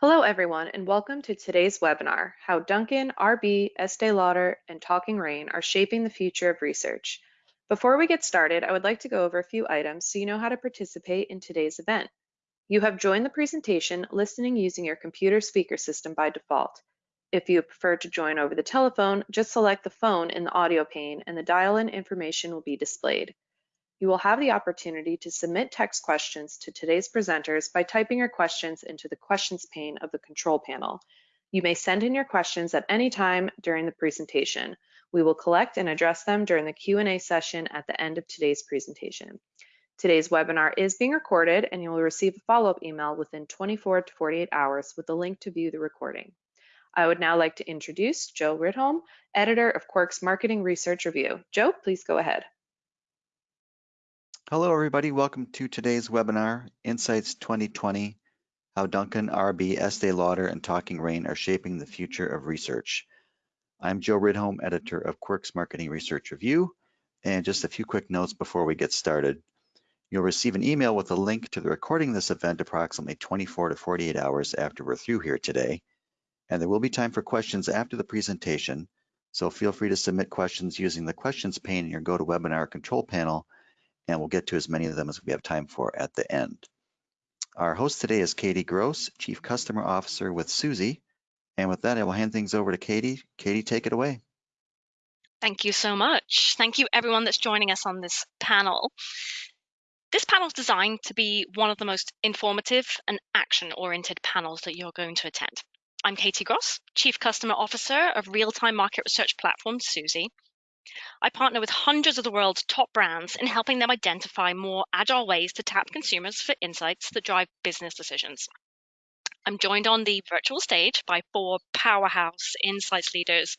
Hello, everyone, and welcome to today's webinar, How Dunkin', RB, Estee Lauder, and Talking Rain are shaping the future of research. Before we get started, I would like to go over a few items so you know how to participate in today's event. You have joined the presentation listening using your computer speaker system by default. If you prefer to join over the telephone, just select the phone in the audio pane and the dial-in information will be displayed. You will have the opportunity to submit text questions to today's presenters by typing your questions into the questions pane of the control panel. You may send in your questions at any time during the presentation. We will collect and address them during the Q&A session at the end of today's presentation. Today's webinar is being recorded and you will receive a follow-up email within 24 to 48 hours with a link to view the recording. I would now like to introduce Joe Rydholm, editor of Quirk's Marketing Research Review. Joe, please go ahead. Hello, everybody. Welcome to today's webinar, Insights 2020, How Dunkin', RB, Estee Lauder, and Talking Rain are shaping the future of research. I'm Joe Rydholm, editor of Quirk's Marketing Research Review, and just a few quick notes before we get started. You'll receive an email with a link to the recording of this event approximately 24 to 48 hours after we're through here today. And there will be time for questions after the presentation, so feel free to submit questions using the questions pane in your GoToWebinar control panel and we'll get to as many of them as we have time for at the end. Our host today is Katie Gross, Chief Customer Officer with Suzy. And with that, I will hand things over to Katie. Katie, take it away. Thank you so much. Thank you everyone that's joining us on this panel. This panel is designed to be one of the most informative and action-oriented panels that you're going to attend. I'm Katie Gross, Chief Customer Officer of real-time market research platform Suzy, I partner with hundreds of the world's top brands in helping them identify more agile ways to tap consumers for insights that drive business decisions. I'm joined on the virtual stage by four powerhouse insights leaders,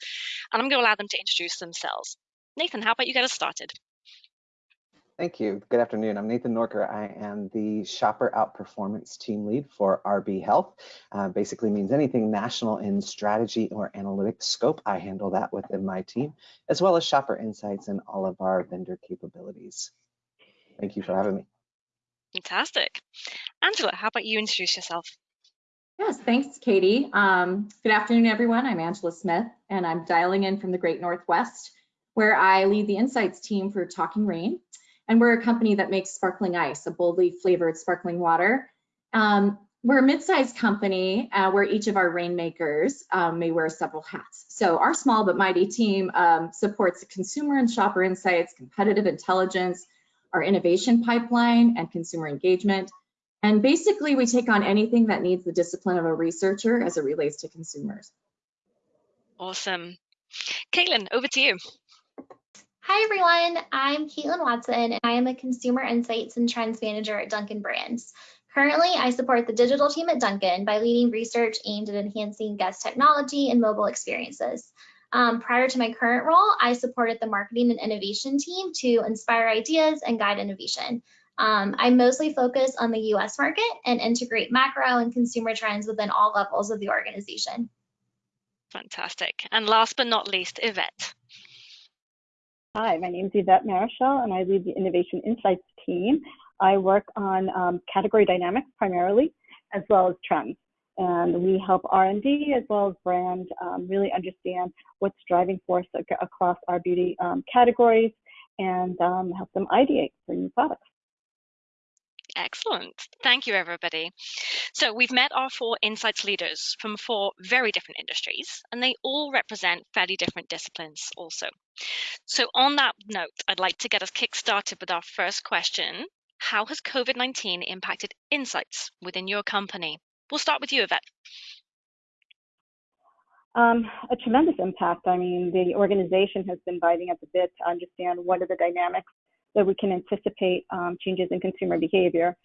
and I'm going to allow them to introduce themselves. Nathan, how about you get us started? Thank you. Good afternoon. I'm Nathan Norker. I am the Shopper Outperformance Team Lead for RB Health. Uh, basically means anything national in strategy or analytics scope. I handle that within my team, as well as shopper insights and all of our vendor capabilities. Thank you for having me. Fantastic. Angela, how about you introduce yourself? Yes, thanks, Katie. Um, good afternoon, everyone. I'm Angela Smith, and I'm dialing in from the Great Northwest, where I lead the insights team for Talking Rain. And we're a company that makes sparkling ice, a boldly flavored sparkling water. Um, we're a mid-sized company uh, where each of our rainmakers um, may wear several hats. So our small but mighty team um, supports consumer and shopper insights, competitive intelligence, our innovation pipeline, and consumer engagement. And basically, we take on anything that needs the discipline of a researcher as it relates to consumers. Awesome. Caitlin, over to you. Hi everyone, I'm Caitlin Watson and I am a Consumer Insights and Trends Manager at Dunkin' Brands. Currently, I support the digital team at Dunkin' by leading research aimed at enhancing guest technology and mobile experiences. Um, prior to my current role, I supported the marketing and innovation team to inspire ideas and guide innovation. Um, I mostly focus on the US market and integrate macro and consumer trends within all levels of the organization. Fantastic. And last but not least, Yvette. Hi, my name is Yvette Marichal, and I lead the Innovation Insights team. I work on um, category dynamics primarily, as well as trends. And we help R&D as well as brand um, really understand what's driving force across our beauty um, categories and um, help them ideate for new products. Excellent. Thank you, everybody. So we've met our four insights leaders from four very different industries, and they all represent fairly different disciplines also. So on that note, I'd like to get us kick-started with our first question. How has COVID-19 impacted insights within your company? We'll start with you, Yvette. Um, a tremendous impact. I mean, the organization has been biting at the bit to understand what are the dynamics that we can anticipate um, changes in consumer behavior.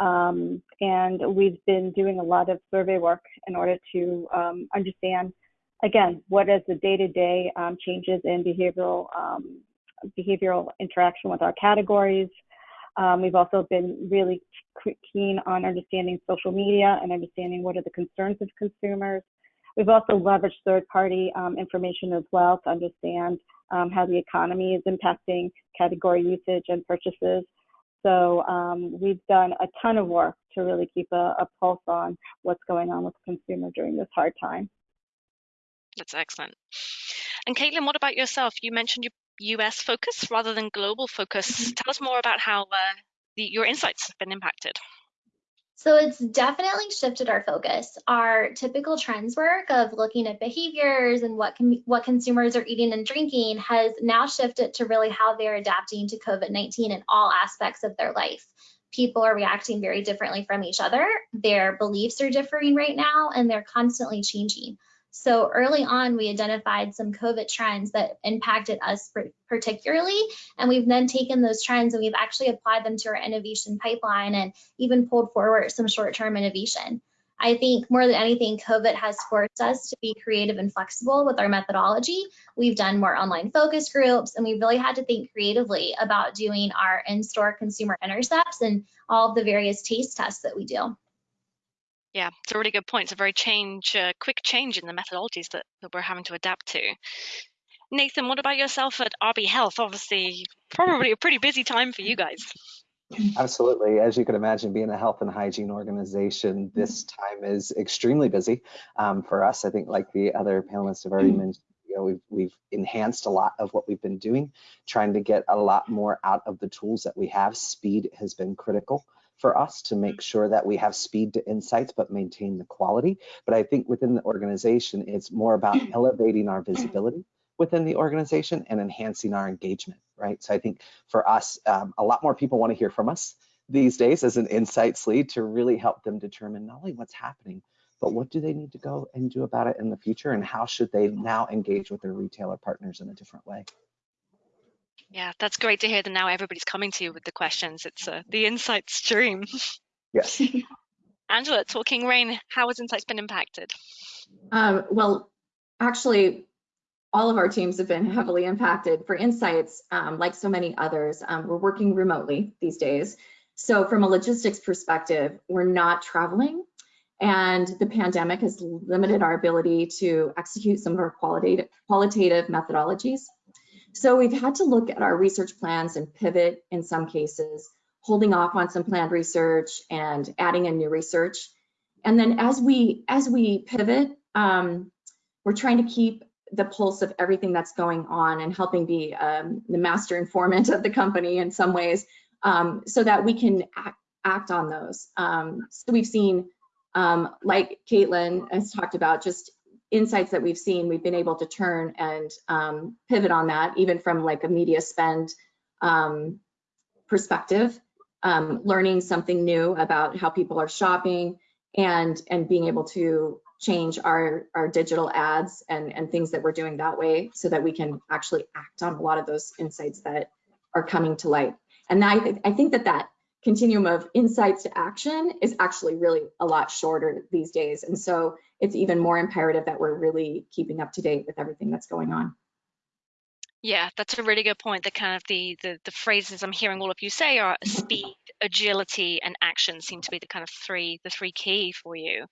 Um, and we've been doing a lot of survey work in order to um, understand, again, what is the day-to-day -day, changes in behavioral um, behavioral interaction with our categories. Um, we've also been really keen on understanding social media and understanding what are the concerns of consumers. We've also leveraged third-party um, information as well to understand um, how the economy is impacting category usage and purchases. So um, we've done a ton of work to really keep a, a pulse on what's going on with the consumer during this hard time. That's excellent. And Caitlin, what about yourself? You mentioned your US focus rather than global focus. Mm-hmm. Tell us more about how uh, the, your insights have been impacted. So it's definitely shifted our focus. Our typical trends work of looking at behaviors and what can, what consumers are eating and drinking has now shifted to really how they're adapting to COVID-19 in all aspects of their life. People are reacting very differently from each other. Their beliefs are differing right now and they're constantly changing. So early on, we identified some COVID trends that impacted us particularly, and we've then taken those trends and we've actually applied them to our innovation pipeline and even pulled forward some short-term innovation. I think more than anything, COVID has forced us to be creative and flexible with our methodology. We've done more online focus groups, and we really had to think creatively about doing our in-store consumer intercepts and all of the various taste tests that we do. Yeah, it's a really good point. It's a very change, uh, quick change in the methodologies that, that we're having to adapt to. Nathan, what about yourself at RB Health? Obviously, probably a pretty busy time for you guys. Absolutely. As you can imagine, being a health and hygiene organization, this time is extremely busy um, for us. I think, like the other panelists have already mentioned, you know, we've, we've enhanced a lot of what we've been doing, trying to get a lot more out of the tools that we have. Speed has been critical for us to make sure that we have speed to insights but maintain the quality. But I think within the organization, it's more about elevating our visibility within the organization and enhancing our engagement, right? So I think for us, um, a lot more people want to hear from us these days as an insights lead to really help them determine not only what's happening, but what do they need to go and do about it in the future and how should they now engage with their retailer partners in a different way? Yeah, that's great to hear that now everybody's coming to you with the questions. It's uh, the insight stream. Yes. Angela, Talking Rain, how has insights been impacted? Um, well, actually, all of our teams have been heavily impacted. For insights, um, like so many others, um, we're working remotely these days. So from a logistics perspective, we're not traveling and the pandemic has limited our ability to execute some of our qualitative, qualitative methodologies. So we've had to look at our research plans and pivot in some cases, holding off on some planned research and adding in new research. And then as we as we pivot, um, we're trying to keep the pulse of everything that's going on and helping be um, the master informant of the company in some ways, um, so that we can act, act on those. Um, so we've seen, um, like Caitlin has talked about, just insights that we've seen, we've been able to turn and um, pivot on that, even from like a media spend um, perspective, um, learning something new about how people are shopping and and being able to change our our digital ads and and things that we're doing that way so that we can actually act on a lot of those insights that are coming to light. And I, th I think that that continuum of insights to action is actually really a lot shorter these days. And so it's even more imperative that we're really keeping up to date with everything that's going on. Yeah, that's a really good point. The kind of the, the the phrases I'm hearing all of you say are speed, agility, and action seem to be the kind of three the three key for you.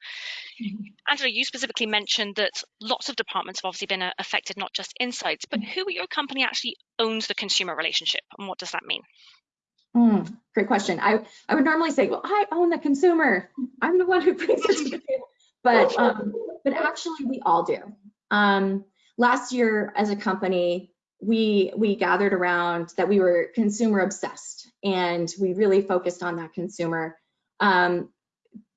Mm-hmm. Angela, you specifically mentioned that lots of departments have obviously been uh, affected, not just insights, but who at your company actually owns the consumer relationship, and what does that mean? Mm, great question. I I would normally say, well, I own the consumer. I'm the one who brings it to the table, but um, but actually we all do. Um, last year as a company we we gathered around that we were consumer obsessed and we really focused on that consumer. Um,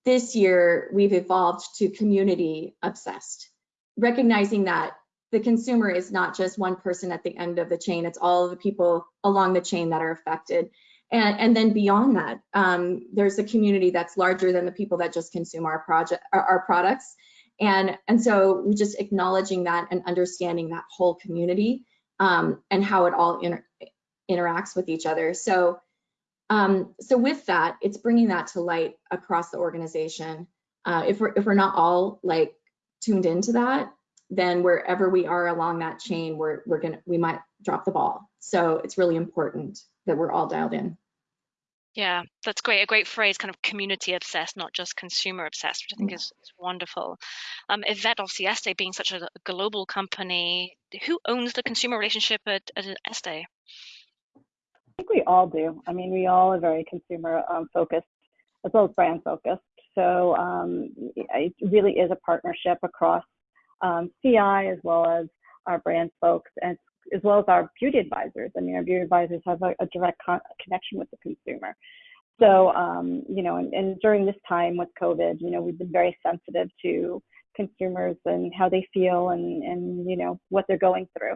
this year we've evolved to community obsessed, recognizing that the consumer is not just one person at the end of the chain, it's all the people along the chain that are affected. And, and then beyond that, um, there's a community that's larger than the people that just consume our project, our, our products. And, and so we just acknowledging that and understanding that whole community um, and how it all inter interacts with each other. So, um, so with that, it's bringing that to light across the organization. Uh, if we're if we're not all like tuned into that, then wherever we are along that chain, we're we're gonna we might drop the ball. So it's really important that we're all dialed in. Yeah, that's great. A great phrase, kind of community obsessed, not just consumer obsessed, which I think is, is wonderful. Um, Yvette, obviously, Estee being such a global company, who owns the consumer relationship at, at Estee? think we all do. I mean, we all are very consumer um, focused as well as brand focused. So um, it really is a partnership across um, CI as well as our brand folks and as well as our beauty advisors. I mean, our beauty advisors have a, a direct con- connection with the consumer. So, um, you know, and, and during this time with COVID, you know, we've been very sensitive to consumers and how they feel and, and you know, what they're going through.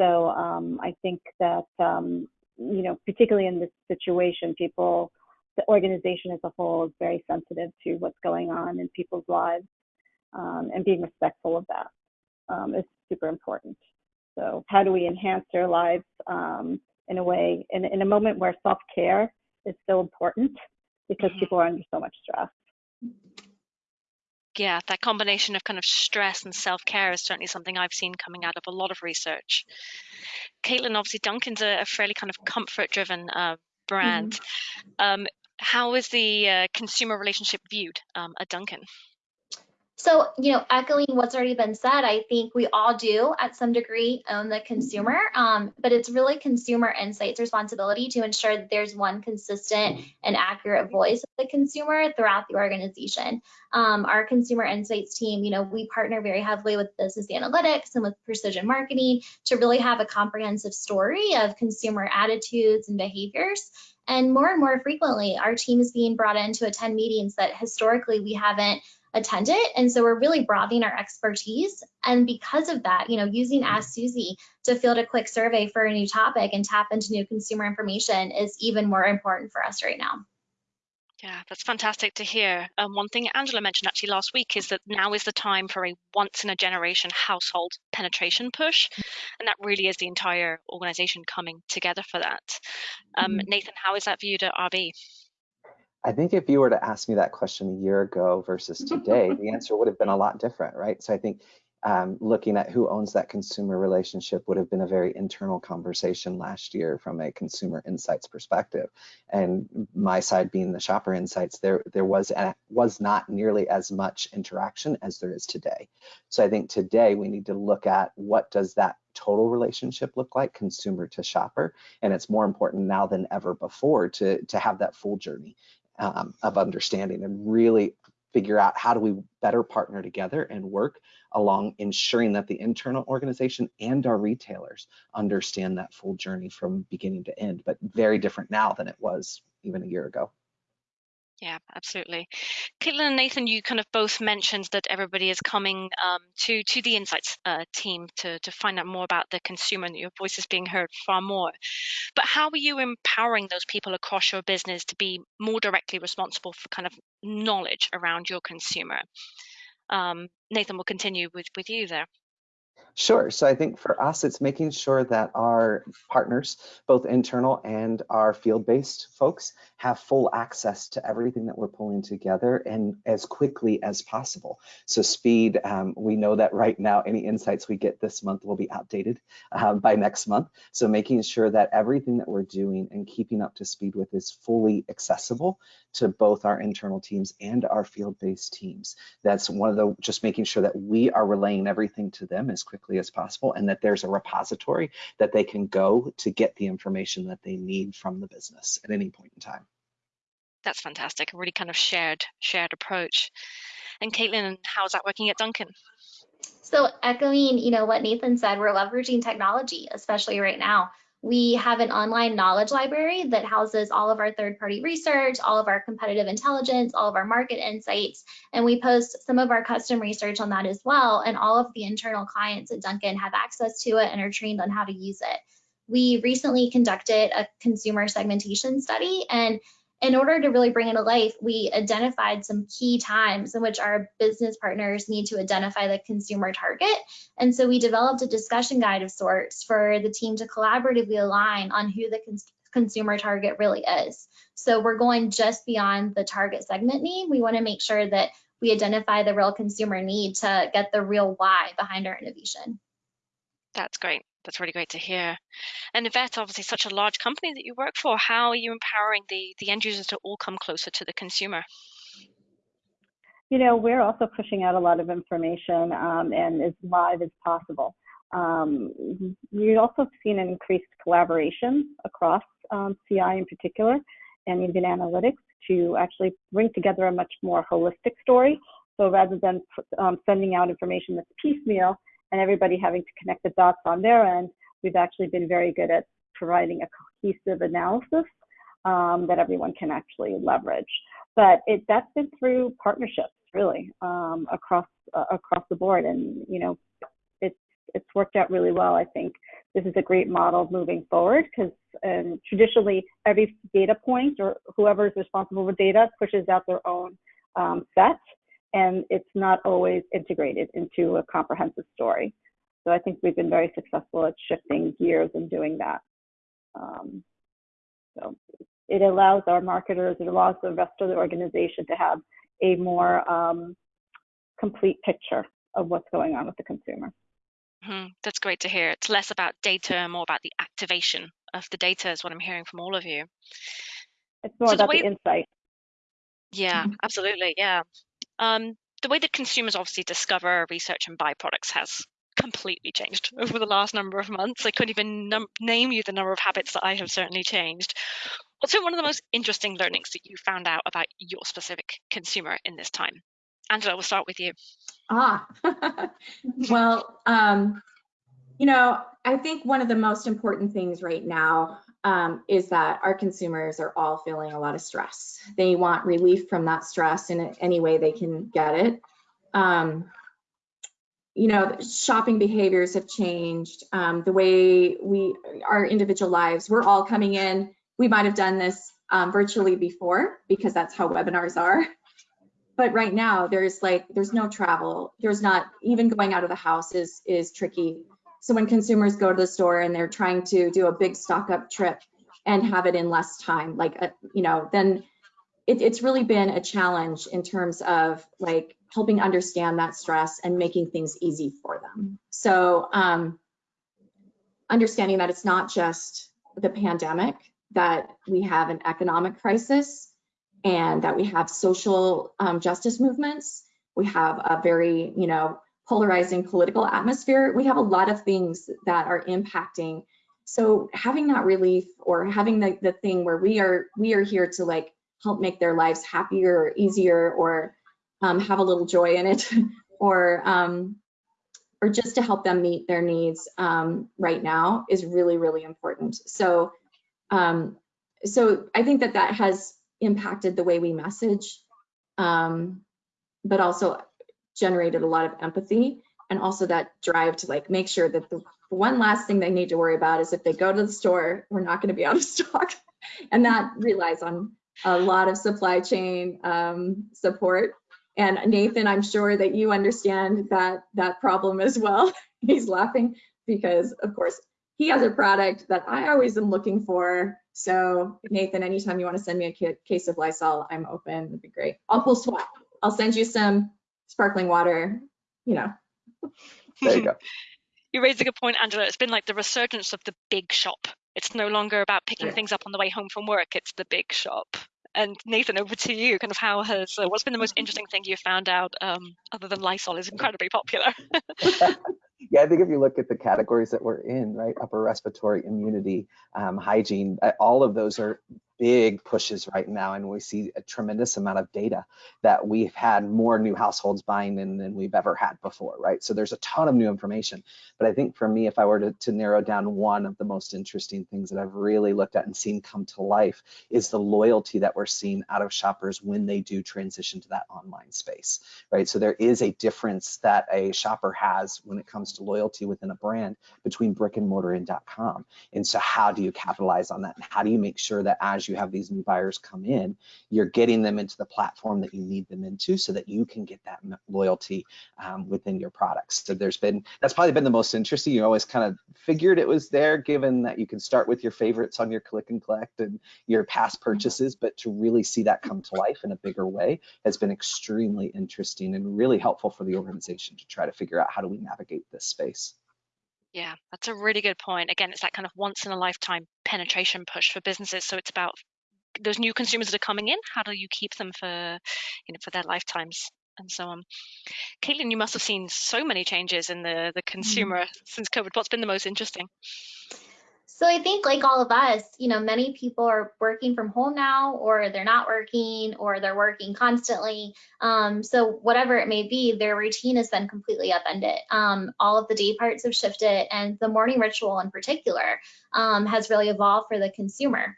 So um, I think that, um, you know, particularly in this situation, people, the organization as a whole is very sensitive to what's going on in people's lives um, and being respectful of that um, is super important. So how do we enhance their lives um, in a way, in, in a moment where self-care is so important because mm-hmm. people are under so much stress. Yeah, that combination of kind of stress and self care is certainly something I've seen coming out of a lot of research. Caitlin, obviously, Dunkin's a, a fairly kind of comfort driven uh, brand. Mm-hmm. Um, how is the uh, consumer relationship viewed um, at Dunkin'? So, you know, echoing what's already been said, I think we all do at some degree own the consumer, um, but it's really consumer insights responsibility to ensure that there's one consistent and accurate voice of the consumer throughout the organization. Um, our consumer insights team, you know, we partner very heavily with business analytics and with precision marketing to really have a comprehensive story of consumer attitudes and behaviors. And more and more frequently, our team is being brought in to attend meetings that historically we haven't attend it. And so we're really broadening our expertise. And because of that, you know, using Ask Suzy to field a quick survey for a new topic and tap into new consumer information is even more important for us right now. Yeah, that's fantastic to hear. Um, one thing Angela mentioned actually last week is that now is the time for a once in a generation household penetration push. And that really is the entire organization coming together for that. Um, mm-hmm. Nathan, how is that viewed at RB? I think if you were to ask me that question a year ago versus today, the answer would have been a lot different, right? So I think um, looking at who owns that consumer relationship would have been a very internal conversation last year from a consumer insights perspective. And my side being the shopper insights, there there was a, was not nearly as much interaction as there is today. So I think today we need to look at what does that total relationship look like consumer to shopper and it's more important now than ever before to to have that full journey um, of understanding and really figure out how do we better partner together and work along ensuring that the internal organization and our retailers understand that full journey from beginning to end, but very different now than it was even a year ago. Yeah, absolutely. Caitlin and Nathan, you kind of both mentioned that everybody is coming um, to to the insights uh, team to to find out more about the consumer and your voice is being heard far more. But how are you empowering those people across your business to be more directly responsible for kind of knowledge around your consumer? Um, Nathan, will continue with with you there. Sure. So I think for us, it's making sure that our partners, both internal and our field-based folks, have full access to everything that we're pulling together and as quickly as possible. So speed, um, we know that right now, any insights we get this month will be outdated uh, by next month. So making sure that everything that we're doing and keeping up to speed with is fully accessible to both our internal teams and our field-based teams. That's one of the, just making sure that we are relaying everything to them as quickly as possible and that there's a repository that they can go to get the information that they need from the business at any point in time. That's fantastic. A really kind of shared shared approach. And Caitlin, how's that working at Dunkin'? So echoing, you know, what Nathan said, we're leveraging technology, especially right now. We have an online knowledge library that houses all of our third party research, all of our competitive intelligence, all of our market insights, and we post some of our custom research on that as well. And all of the internal clients at Dunkin' have access to it and are trained on how to use it. We recently conducted a consumer segmentation study and in order to really bring it to life, we identified some key times in which our business partners need to identify the consumer target. And so we developed a discussion guide of sorts for the team to collaboratively align on who the cons consumer target really is. So we're going just beyond the target segment need. We want to make sure that we identify the real consumer need to get the real why behind our innovation. That's great. That's really great to hear. And Yvette, obviously such a large company that you work for, how are you empowering the, the end users to all come closer to the consumer? You know, we're also pushing out a lot of information um, and as live as possible. Um, we've also seen an increased collaboration across um, CI in particular and even analytics to actually bring together a much more holistic story. So rather than um, sending out information that's piecemeal and everybody having to connect the dots on their end, we've actually been very good at providing a cohesive analysis um, that everyone can actually leverage. But it, that's been through partnerships, really, um, across uh, across the board, and you know, it's it's worked out really well. I think this is a great model moving forward because um, traditionally every data point or whoever is responsible for data pushes out their own um, set, and it's not always integrated into a comprehensive story. So I think we've been very successful at shifting gears and doing that. Um, so it allows our marketers, it allows the rest of the organization to have a more um, complete picture of what's going on with the consumer. Mm-hmm. That's great to hear. It's less about data, more about the activation of the data, is what I'm hearing from all of you. It's more so about the, way... the insight. Yeah, mm-hmm. absolutely. Yeah. Um, the way that consumers obviously discover, research, and buy products has completely changed over the last number of months. I couldn't even name you the number of habits that I have certainly changed. What's been one of the most interesting learnings that you found out about your specific consumer in this time? Angela, we'll start with you. Ah, well, um, you know, I think one of the most important things right now um, is that our consumers are all feeling a lot of stress. They want relief from that stress in any way they can get it. Um, you know, shopping behaviors have changed. Um, the way we, our individual lives, we're all coming in. We might have done this um, virtually before because that's how webinars are. But right now, there's like, there's no travel. There's not even going out of the house is is tricky. So when consumers go to the store and they're trying to do a big stock up trip and have it in less time, like, a, uh, you know, then it, it's really been a challenge in terms of like helping understand that stress and making things easy for them. So um, understanding that it's not just the pandemic, that we have an economic crisis and that we have social um, justice movements. We have a very, you know, polarizing political atmosphere. We have a lot of things that are impacting. So having that relief or having the, the thing where we are we are here to like help make their lives happier or easier or um, have a little joy in it or um, or just to help them meet their needs um, right now is really really important so um, so I think that that has impacted the way we message um, but also generated a lot of empathy and also that drive to like make sure that the one last thing they need to worry about is if they go to the store we're not going to be out of stock and that relies on a lot of supply chain um, support. And Nathan, I'm sure that you understand that that problem as well. He's laughing because, of course, he has a product that I always am looking for. So Nathan, anytime you want to send me a case of Lysol, I'm open. It'd be great. I'll pull swap. I'll send you some sparkling water. You know. There you go. you raise a good point, Angela. It's been like the resurgence of the big shop it's no longer about picking yeah. things up on the way home from work. It's the big shop. And Nathan, over to you. Kind of how has uh, what's been the most interesting thing you've found out um, other than Lysol is incredibly popular? yeah, I think if you look at the categories that we're in, right, upper respiratory immunity, um, hygiene, uh, all of those are big pushes right now and we see a tremendous amount of data that we've had more new households buying in than we've ever had before right? So there's a ton of new information. But i think for me if i were to, to narrow down one of the most interesting things that i've really looked at and seen come to life is the loyalty that we're seeing out of shoppers when they do transition to that online space right? So there is a difference that a shopper has when it comes to loyalty within a brand between brick and mortar and .com. And so how do you capitalize on that? And how do you make sure that as you you have these new buyers come in, you're getting them into the platform that you need them into so that you can get that loyalty um, within your products. So there's been, that's probably been the most interesting. You always kind of figured it was there given that you can start with your favorites on your click and collect and your past purchases, but to really see that come to life in a bigger way has been extremely interesting and really helpful for the organization to try to figure out how do we navigate this space. Yeah, that's a really good point. Again, it's that kind of once in a lifetime penetration push for businesses. So it's about those new consumers that are coming in. How do you keep them for, you know, for their lifetimes and so on. Caitlin, you must have seen so many changes in the, the consumer mm since COVID. What's been the most interesting? So I think like all of us, you know, many people are working from home now, or they're not working, or they're working constantly. Um, so whatever it may be, their routine has been completely upended. Um, all of the day parts have shifted, and the morning ritual in particular um, has really evolved for the consumer.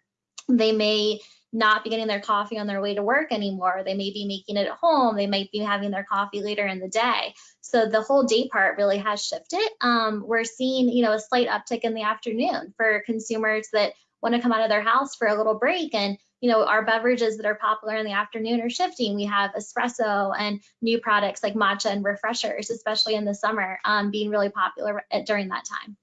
They may not be getting their coffee on their way to work anymore. They may be making it at home. They might be having their coffee later in the day. So the whole day part really has shifted. Um, we're seeing, you know, a slight uptick in the afternoon for consumers that want to come out of their house for a little break. And, you know, our beverages that are popular in the afternoon are shifting. We have espresso and new products like matcha and refreshers, especially in the summer, um, being really popular at, during that time.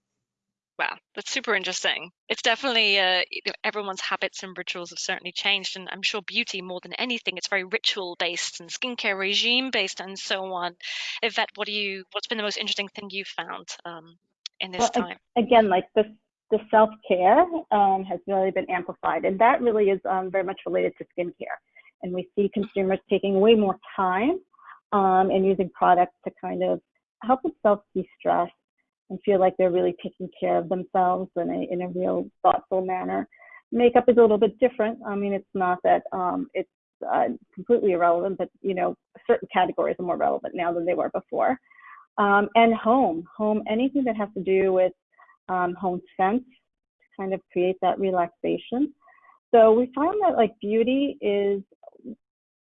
Wow, that's super interesting. It's definitely uh, everyone's habits and rituals have certainly changed, and I'm sure beauty more than anything, it's very ritual based and skincare regime based and so on. Yvette, what do you? What's been the most interesting thing you've found um, in this well, time? Again, like the the self care um, has really been amplified, and that really is um, very much related to skincare. And we see consumers taking way more time um, and using products to kind of help themselves de-stress and feel like they're really taking care of themselves in a, in a real thoughtful manner. Makeup is a little bit different. I mean, it's not that um, it's uh, completely irrelevant, but you know, certain categories are more relevant now than they were before. Um, and home, home, anything that has to do with um, home scents to kind of create that relaxation. So we found that like beauty is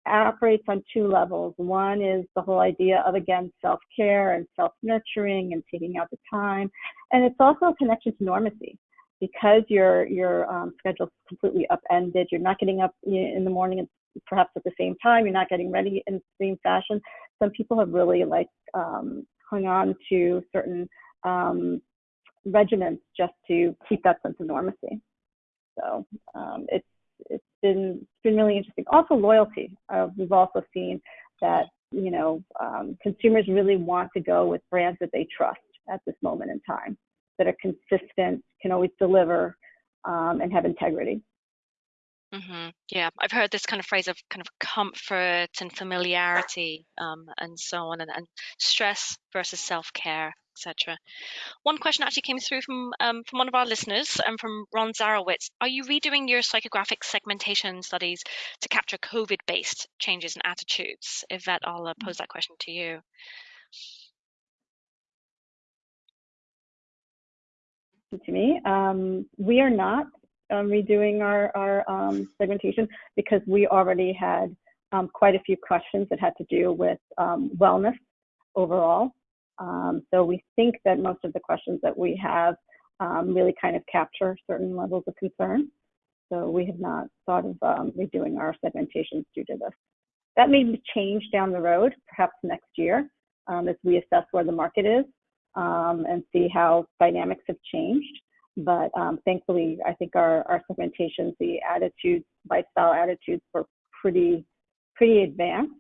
operates on two levels. One is the whole idea of, again, self care and self nurturing and taking out the time. And it's also a connection to normacy because your, your um, schedule is completely upended. You're not getting up in the morning and perhaps at the same time. You're not getting ready in the same fashion. Some people have really like um, hung on to certain um, regiments just to keep that sense of normacy. So um, it's it's been it's been really interesting. Also loyalty. Uh, we've also seen that you know um, consumers really want to go with brands that they trust at this moment in time, that are consistent, can always deliver, um, and have integrity. Mm-hmm. Yeah, I've heard this kind of phrase of kind of comfort and familiarity, um, and so on, and, and stress versus self care etc. One question actually came through from um, from one of our listeners, and um, from Ron Zarowitz. Are you redoing your psychographic segmentation studies to capture COVID-based changes in attitudes? Yvette, I'll uh, pose that question to you. To me, um, we are not um, redoing our, our um, segmentation because we already had um, quite a few questions that had to do with wellness overall. Um, so we think that most of the questions that we have um, really kind of capture certain levels of concern. So we have not thought of um, redoing our segmentations due to this. That may change down the road, perhaps next year, um, as we assess where the market is um, and see how dynamics have changed. But um, thankfully, I think our, our segmentations, the attitudes, lifestyle attitudes were pretty, pretty advanced,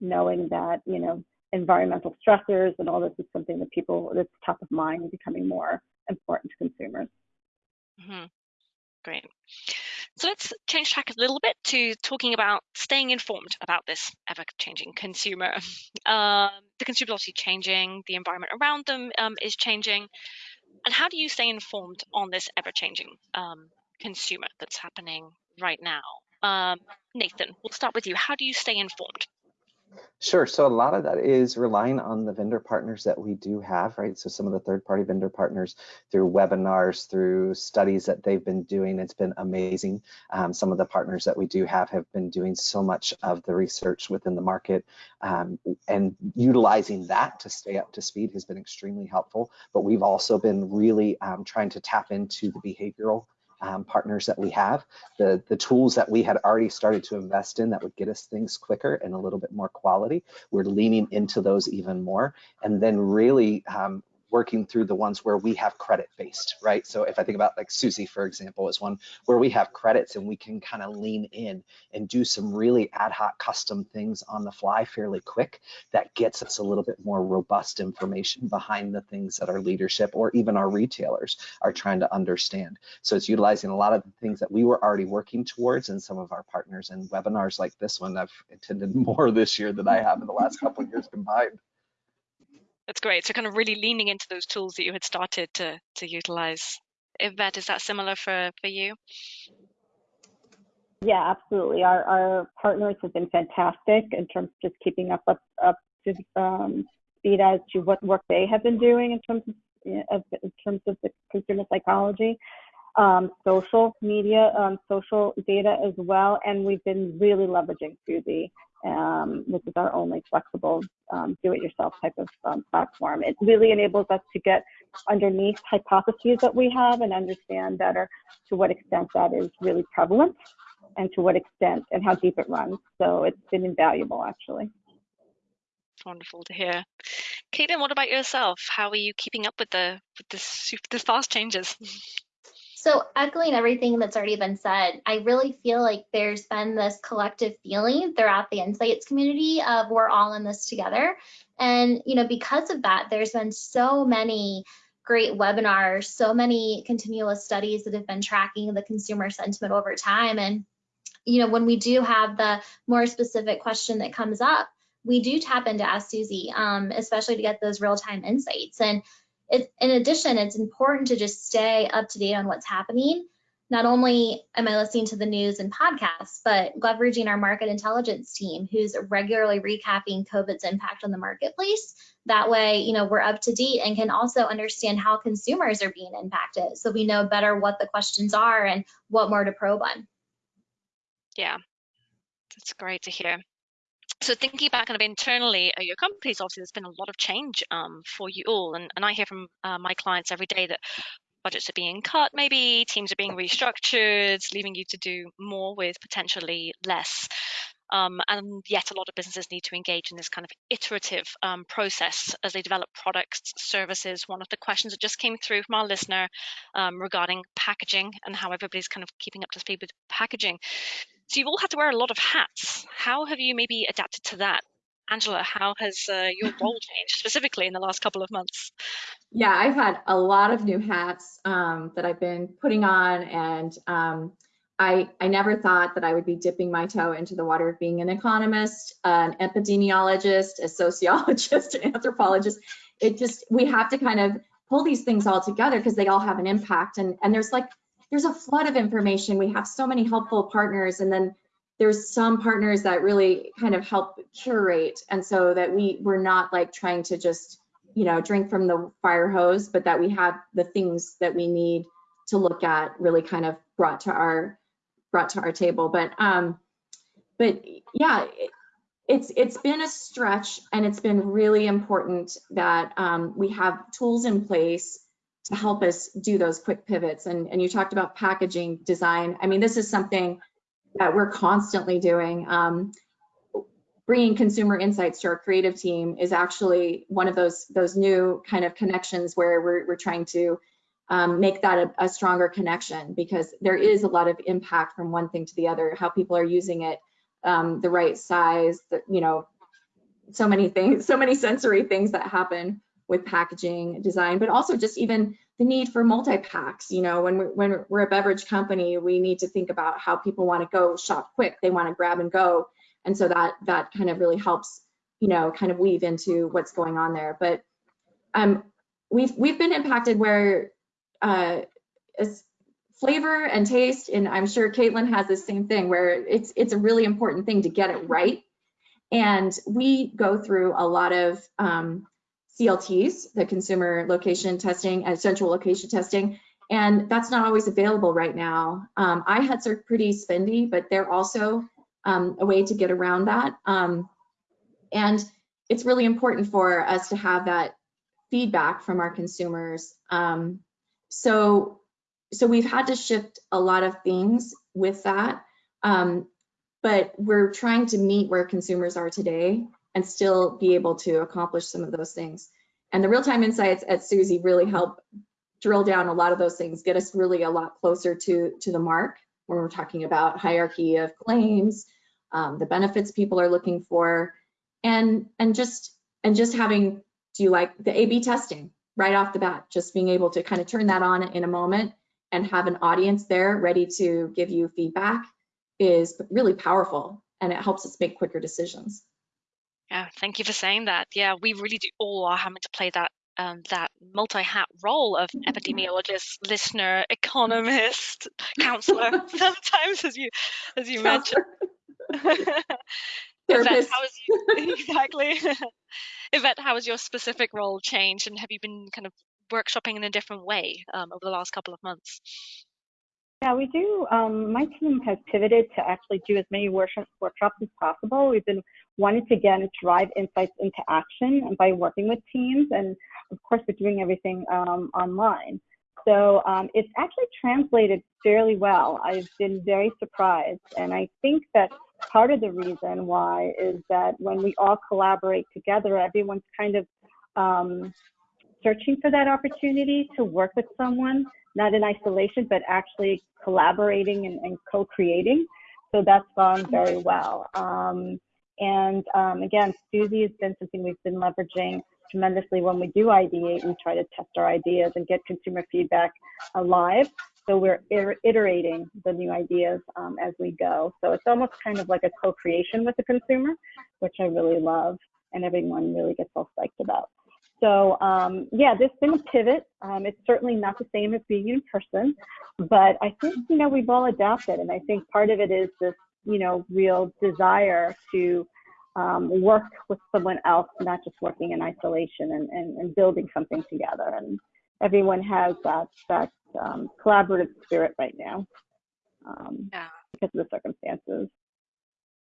knowing that, you know, environmental stressors and all this is something that people that's top of mind becoming more important to consumers. Mm-hmm. Great. So let's change track a little bit to talking about staying informed about this ever-changing consumer. Um, the consumer is obviously changing, the environment around them um, is changing, and how do you stay informed on this ever-changing um, consumer that's happening right now? Um, Nathan, we'll start with you. How do you stay informed? Sure. So a lot of that is relying on the vendor partners that we do have, right? So some of the third party vendor partners through webinars, through studies that they've been doing, it's been amazing. Um, some of the partners that we do have have been doing so much of the research within the market um, and utilizing that to stay up to speed has been extremely helpful. But we've also been really um, trying to tap into the behavioral um, partners that we have, the, the tools that we had already started to invest in that would get us things quicker and a little bit more quality. We're leaning into those even more. And then really um, working through the ones where we have credit based, right? So if I think about like Suzy, for example, is one where we have credits and we can kind of lean in and do some really ad hoc custom things on the fly fairly quick that gets us a little bit more robust information behind the things that our leadership or even our retailers are trying to understand. So it's utilizing a lot of the things that we were already working towards and some of our partners and webinars like this one. I've attended more this year than I have in the last couple of years combined. That's great. So kind of really leaning into those tools that you had started to to utilize. Yvette, is that similar for for you? Yeah, absolutely. Our our partners have been fantastic in terms of just keeping up up, up to um, speed as to what work they have been doing in terms of, in terms of the consumer psychology, um, social media, um, social data as well, and we've been really leveraging Suzy um, which is our only flexible um, do-it-yourself type of um, platform. It really enables us to get underneath hypotheses that we have and understand better to what extent that is really prevalent and to what extent and how deep it runs. So it's been invaluable, actually. Wonderful to hear. Caitlin, what about yourself? How are you keeping up with the with the, the fast changes? So, echoing everything that's already been said, I really feel like there's been this collective feeling throughout the insights community of we're all in this together. And, you know, because of that, there's been so many great webinars, so many continuous studies that have been tracking the consumer sentiment over time. And, you know, when we do have the more specific question that comes up, we do tap into Ask Suzy, um, especially to get those real time insights. And it, in addition, it's important to just stay up to date on what's happening. Not only am I listening to the news and podcasts, but leveraging our market intelligence team who's regularly recapping COVID's impact on the marketplace. That way, you know, we're up to date and can also understand how consumers are being impacted. So we know better what the questions are and what more to probe on. Yeah, that's great to hear so thinking back kind of internally at your companies, obviously there's been a lot of change um, for you all, and, and I hear from uh, my clients every day that budgets are being cut, maybe teams are being restructured, leaving you to do more with potentially less. Um, and yet, a lot of businesses need to engage in this kind of iterative um, process as they develop products, services. One of the questions that just came through from our listener um, regarding packaging and how everybody's kind of keeping up to speed with packaging. So you've all had to wear a lot of hats. How have you maybe adapted to that? Angela, how has uh, your role changed specifically in the last couple of months? Yeah, I've had a lot of new hats um, that I've been putting on, and um, I, I never thought that I would be dipping my toe into the water of being an economist, an epidemiologist, a sociologist, an anthropologist. It just, we have to kind of pull these things all together because they all have an impact. And, and there's like there's a flood of information. We have so many helpful partners and then there's some partners that really kind of help curate and so that we we're not like trying to just you know drink from the fire hose but that we have the things that we need to look at really kind of brought to our brought to our table but um but yeah it's it's been a stretch and it's been really important that um, we have tools in place to help us do those quick pivots. And, and you talked about packaging design. I mean, this is something that we're constantly doing. Um, bringing consumer insights to our creative team is actually one of those those new kind of connections where we're, we're trying to um, make that a, a, stronger connection because there is a lot of impact from one thing to the other, how people are using it, um, the right size, the, you know, so many things, so many sensory things that happen with packaging design, but also just even the need for multi-packs. You know, when we're, when we're a beverage company, we need to think about how people want to go shop quick. They want to grab and go. And so that that kind of really helps, you know, kind of weave into what's going on there. But um, we've we've been impacted where uh, flavor and taste, and I'm sure Caitlin has the same thing where it's it's a really important thing to get it right. And we go through a lot of um, CLTs, the consumer location testing and central location testing, and that's not always available right now. Um, iHuts are pretty spendy, but they're also um, a way to get around that. Um, and it's really important for us to have that feedback from our consumers. Um, so, so we've had to shift a lot of things with that, um, but we're trying to meet where consumers are today and still be able to accomplish some of those things. And the real-time insights at Suzy really help drill down a lot of those things, get us really a lot closer to, to the mark when we're talking about hierarchy of claims, um, the benefits people are looking for, and and just and just having do you like the A/B testing right off the bat, just being able to kind of turn that on in a moment and have an audience there ready to give you feedback is really powerful and it helps us make quicker decisions. Yeah, thank you for saying that. Yeah, we really do all are having to play that um, that multi-hat role of epidemiologist, listener, economist, counselor. sometimes, as you as you mentioned. Yvette, how is you, exactly? Yvette, how has your specific role changed, and have you been kind of workshopping in a different way um, over the last couple of months? Yeah, we do. Um, my team has pivoted to actually do as many workshops as possible. We've been wanting to again drive insights into action by working with teams, and of course, we're doing everything um, online. So um, it's actually translated fairly well. I've been very surprised, and I think that part of the reason why is that when we all collaborate together, everyone's kind of um, searching for that opportunity to work with someone, not in isolation, but actually collaborating and, and co-creating. So that's gone very well. Um, and um, again, Suzy has been something we've been leveraging tremendously when we do ideate. We try to test our ideas and get consumer feedback alive. So we're iterating the new ideas um, as we go. So it's almost kind of like a co-creation with the consumer, which I really love and everyone really gets all psyched about. So um, yeah, there's been a pivot. Um, it's certainly not the same as being in person, but I think you know we've all adapted, and I think part of it is this you know real desire to um, work with someone else, not just working in isolation and, and, and building something together. And everyone has that that um, collaborative spirit right now um, yeah. because of the circumstances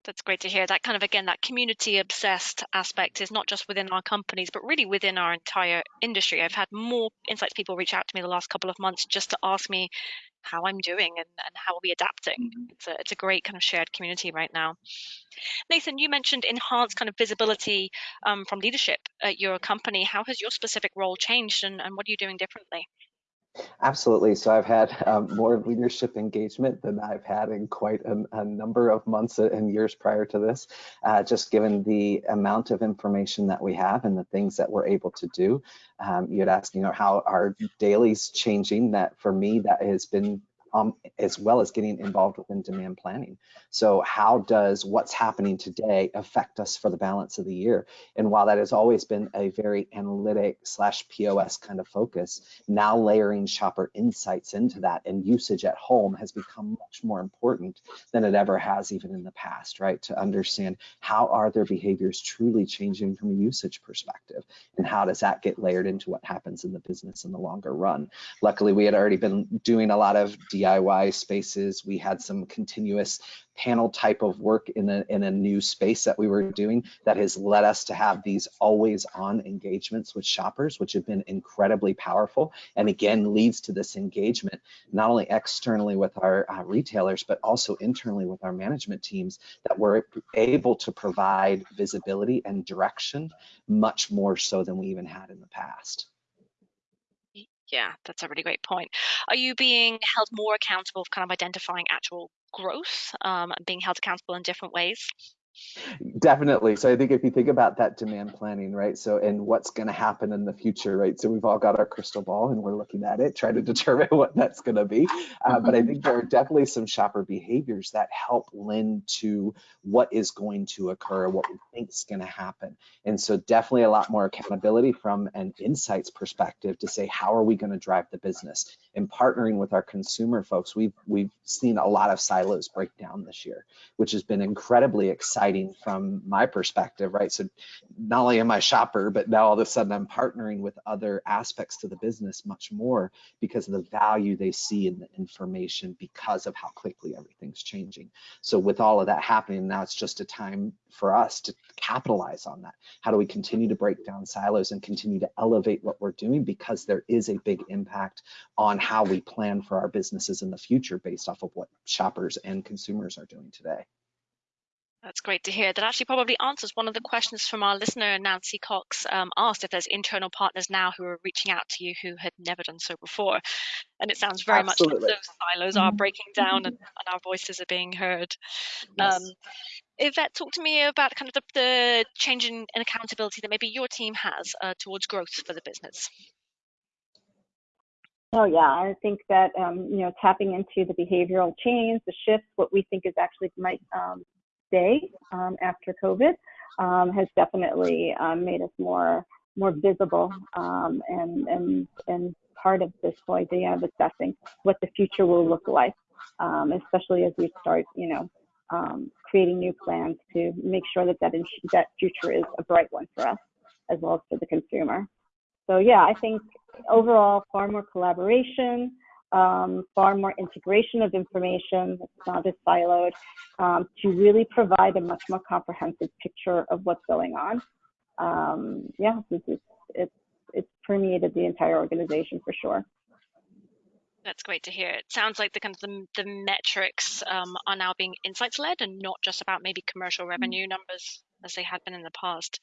that's great to hear. That kind of again, that community obsessed aspect is not just within our companies, but really within our entire industry. I've had more insights people reach out to me the last couple of months just to ask me how I'm doing and, and how are we adapting. Mm-hmm. It's a it's a great kind of shared community right now. Nathan, you mentioned enhanced kind of visibility um, from leadership at your company. How has your specific role changed and, and what are you doing differently? Absolutely. So I've had um, more leadership engagement than I've had in quite a, a number of months and years prior to this, uh, just given the amount of information that we have and the things that we're able to do. Um, you had asked, you know, how our dailies changing. That for me, that has been um, as well as getting involved within demand planning. So how does what's happening today affect us for the balance of the year? And while that has always been a very analytic slash POS kind of focus, now layering shopper insights into that and usage at home has become much more important than it ever has even in the past, right? To understand how are their behaviors truly changing from a usage perspective and how does that get layered into what happens in the business in the longer run? Luckily, we had already been doing a lot of DIY spaces. We had some continuous panel type of work in a, in a new space that we were doing that has led us to have these always on engagements with shoppers, which have been incredibly powerful. And again, leads to this engagement, not only externally with our uh, retailers, but also internally with our management teams that we're able to provide visibility and direction much more so than we even had in the past. Yeah, that's a really great point. Are you being held more accountable for kind of identifying actual growth um, and being held accountable in different ways? Definitely. So I think if you think about that demand planning, right? So and what's going to happen in the future, right? So we've all got our crystal ball and we're looking at it, trying to determine what that's going to be. Uh, but I think there are definitely some shopper behaviors that help lend to what is going to occur, what we think is going to happen. And so definitely a lot more accountability from an insights perspective to say how are we going to drive the business. And partnering with our consumer folks, we've we've seen a lot of silos break down this year, which has been incredibly exciting exciting from my perspective, right? So not only am I a shopper, but now all of a sudden I'm partnering with other aspects to the business much more because of the value they see in the information because of how quickly everything's changing. So with all of that happening, now it's just a time for us to capitalize on that. How do we continue to break down silos and continue to elevate what we're doing because there is a big impact on how we plan for our businesses in the future based off of what shoppers and consumers are doing today. That's great to hear. That actually probably answers one of the questions from our listener, Nancy Cox, um, asked if there's internal partners now who are reaching out to you who had never done so before. And it sounds very Absolutely. much like those silos are Mhm. breaking down and, and our voices are being heard. Yes. Um, Yvette, talk to me about kind of the, the change in, in accountability that maybe your team has uh, towards growth for the business. Oh yeah, I think that um, you know tapping into the behavioral change, the shifts, what we think is actually might um, stay um, after COVID, um, has definitely um, made us more more visible um, and and and part of this whole idea of assessing what the future will look like, um, especially as we start you know um, creating new plans to make sure that that, that future is a bright one for us as well as for the consumer. So yeah, I think overall far more collaboration, um, far more integration of information that's not as siloed um, to really provide a much more comprehensive picture of what's going on. Um, yeah, this is, it's, it's permeated the entire organization for sure. That's great to hear. It sounds like the kind of the, the metrics um, are now being insights led and not just about maybe commercial revenue numbers as they had been in the past.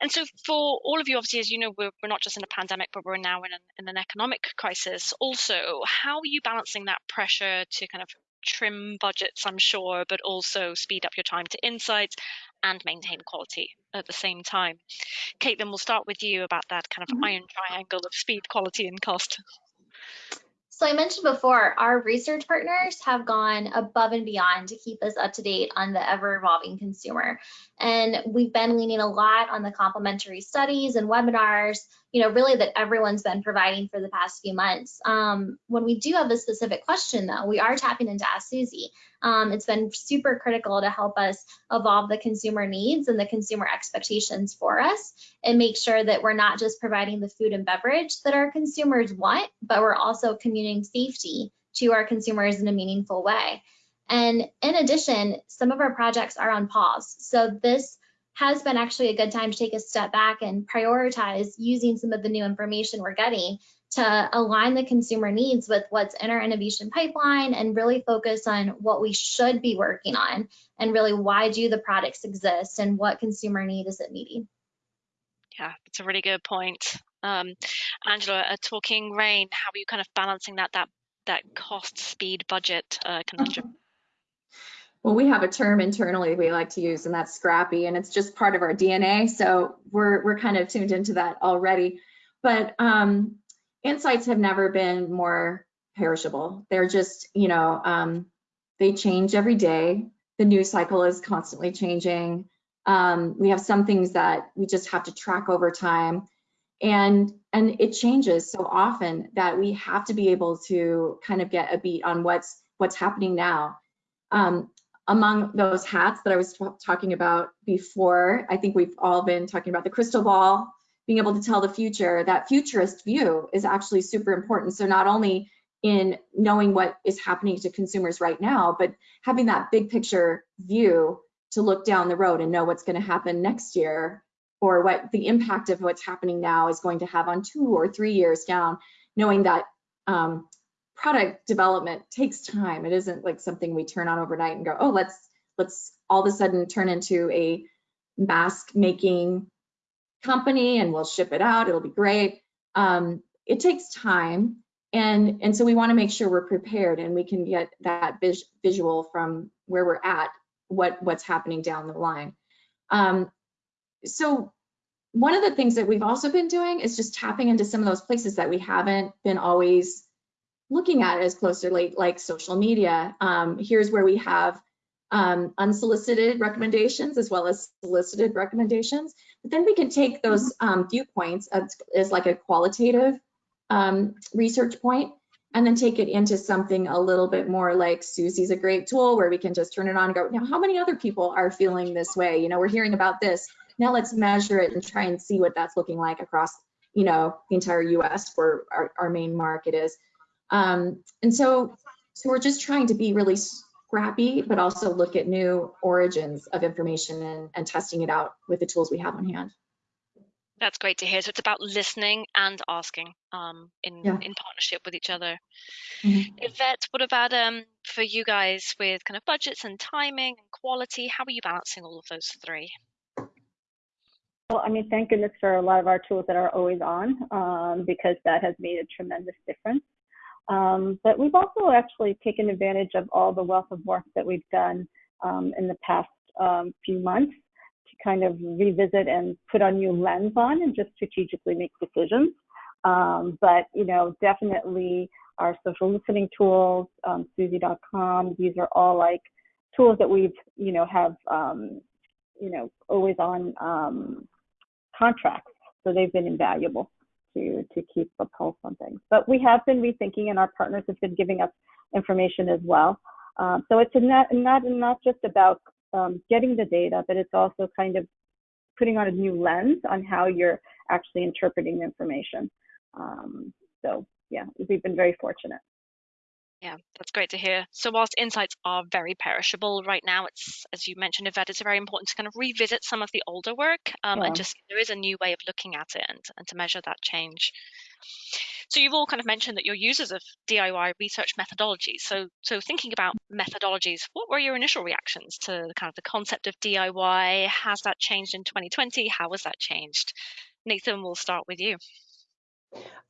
And so, for all of you, obviously, as you know, we're, we're not just in a pandemic, but we're now in an, in an economic crisis. Also, how are you balancing that pressure to kind of trim budgets, I'm sure, but also speed up your time to insights and maintain quality at the same time? Caitlin, we'll start with you about that kind of Mhm. iron triangle of speed, quality, and cost. So I mentioned before, our research partners have gone above and beyond to keep us up to date on the ever evolving consumer. And we've been leaning a lot on the complementary studies and webinars, you know, really that everyone's been providing for the past few months. Um, when we do have a specific question though, we are tapping into Ask Suzy. Um, it's been super critical to help us evolve the consumer needs and the consumer expectations for us and make sure that we're not just providing the food and beverage that our consumers want, but we're also communicating safety to our consumers in a meaningful way. And in addition, some of our projects are on pause. So this has been actually a good time to take a step back and prioritize using some of the new information we're getting to align the consumer needs with what's in our innovation pipeline and really focus on what we should be working on and really why do the products exist and what consumer need is it meeting. Yeah, that's a really good point. Um, Angela, uh, talking rain, how are you kind of balancing that that that cost, speed, budget uh, conundrum? Well, we have a term internally we like to use, and that's scrappy, and it's just part of our DNA. So we're we're kind of tuned into that already. But um, insights have never been more perishable. They're just, you know, um, they change every day. The news cycle is constantly changing. Um, we have some things that we just have to track over time, and and it changes so often that we have to be able to kind of get a beat on what's what's happening now. Um, among those hats that I was talking about before, I think we've all been talking about the crystal ball, being able to tell the future. That futurist view is actually super important. So not only in knowing what is happening to consumers right now, but having that big picture view to look down the road and know what's going to happen next year or what the impact of what's happening now is going to have on two or three years down, knowing that um, product development takes time. It isn't like something we turn on overnight and go, oh, let's let's all of a sudden turn into a mask making company and we'll ship it out. It'll be great. Um, it takes time, and and so we want to make sure we're prepared and we can get that vis visual from where we're at, what what's happening down the line. Um, so one of the things that we've also been doing is just tapping into some of those places that we haven't been always looking at as closely, like social media. Um, here's where we have um, unsolicited recommendations as well as solicited recommendations. But then we can take those um, viewpoints as, as, like a qualitative um, research point and then take it into something a little bit more like Suzy's a great tool where we can just turn it on and go, now how many other people are feeling this way? You know, we're hearing about this. Now let's measure it and try and see what that's looking like across, you know, the entire US where our, our main market is. Um, and so, so we're just trying to be really scrappy, but also look at new origins of information and, and testing it out with the tools we have on hand. That's great to hear. So it's about listening and asking um, in Yeah. in partnership with each other. Mhm. Yvette, what about um for you guys with kind of budgets and timing and quality? How are you balancing all of those three? Well, I mean, thank goodness for a lot of our tools that are always on, um, because that has made a tremendous difference. Um, but we've also actually taken advantage of all the wealth of work that we've done um, in the past um, few months to kind of revisit and put a new lens on and just strategically make decisions. Um, but you know, definitely our social listening tools, um, Suzy.com. These are all like tools that we've you know have um, you know always on um, contracts, so they've been invaluable to to keep a pulse on things. But we have been rethinking, and our partners have been giving us information as well. Um, so it's not not not just about um, getting the data, but it's also kind of putting on a new lens on how you're actually interpreting the information. Um, so yeah, we've been very fortunate. Yeah, that's great to hear. So whilst insights are very perishable right now, it's as you mentioned, Yvette, it's very important to kind of revisit some of the older work um, Yeah. and just there is a new way of looking at it and, and to measure that change. So you've all kind of mentioned that you're users of DIY research methodologies. So so thinking about methodologies, what were your initial reactions to the kind of the concept of DIY? Has that changed in 2020? How has that changed? Nathan, we'll start with you.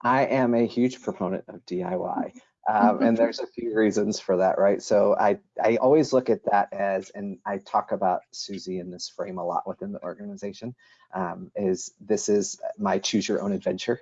I am a huge proponent of DIY. Um, and there's a few reasons for that, right? So I, I always look at that as, and I talk about Suzy in this frame a lot within the organization, um, is this is my choose your own adventure